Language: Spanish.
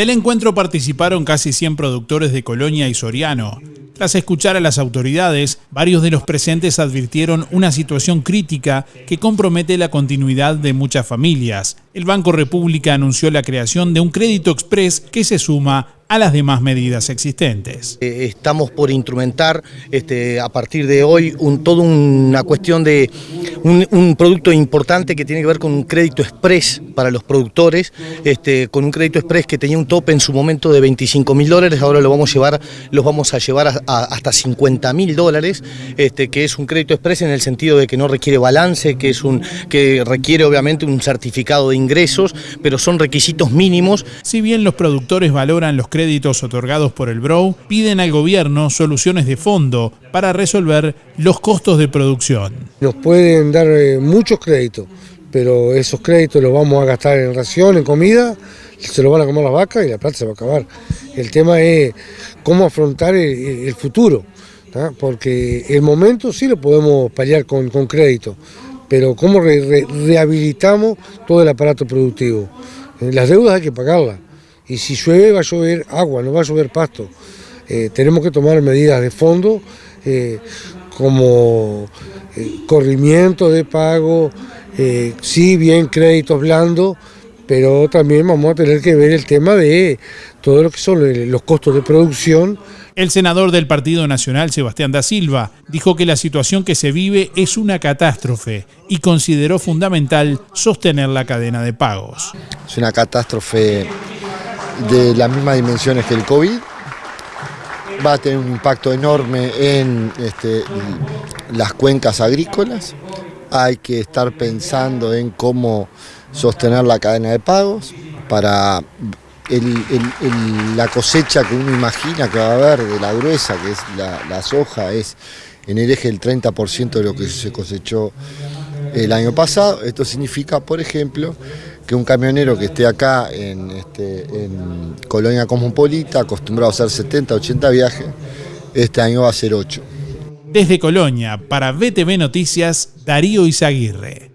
Del encuentro participaron casi 100 productores de Colonia y Soriano. Tras escuchar a las autoridades, varios de los presentes advirtieron una situación crítica que compromete la continuidad de muchas familias. El Banco República anunció la creación de un crédito express que se suma a las demás medidas existentes. Eh, estamos por instrumentar este, a partir de hoy un, toda una cuestión de un, producto importante que tiene que ver con un crédito express para los productores, este, con un crédito express que tenía un tope en su momento de 25 mil dólares, ahora lo vamos a llevar, los vamos a llevar a, hasta 50 mil dólares, este, que es un crédito express en el sentido de que no requiere balance, que, es un, que requiere obviamente un certificado de ingresos, pero son requisitos mínimos. Si bien los productores valoran los créditos créditos otorgados por el BROW piden al gobierno soluciones de fondo para resolver los costos de producción. Nos pueden dar eh, muchos créditos, pero esos créditos los vamos a gastar en ración, en comida, se los van a comer las vacas y la plata se va a acabar. El tema es cómo afrontar el, futuro, porque el momento sí lo podemos paliar con, crédito, pero cómo rehabilitamos todo el aparato productivo. Eh, las deudas hay que pagarlas y si llueve va a llover agua, no va a llover pasto. Eh, tenemos que tomar medidas de fondo eh, como corrimiento de pago, sí bien créditos blandos, pero también vamos a tener que ver el tema de todo lo que son los costos de producción. El senador del Partido Nacional, Sebastián da Silva, dijo que la situación que se vive es una catástrofe y consideró fundamental sostener la cadena de pagos. Es una catástrofe de las mismas dimensiones que el COVID. Va a tener un impacto enorme en este, las cuencas agrícolas. Hay que estar pensando en cómo sostener la cadena de pagos para la cosecha que uno imagina que va a haber de la gruesa, que es la, soja, es en el eje del 30% de lo que se cosechó el año pasado. Esto significa, por ejemplo, que un camionero que esté acá en, este, Colonia Cosmopolita, acostumbrado a hacer 70, 80 viajes, este año va a ser 8. Desde Colonia, para BTV Noticias, Darío Izaguirre.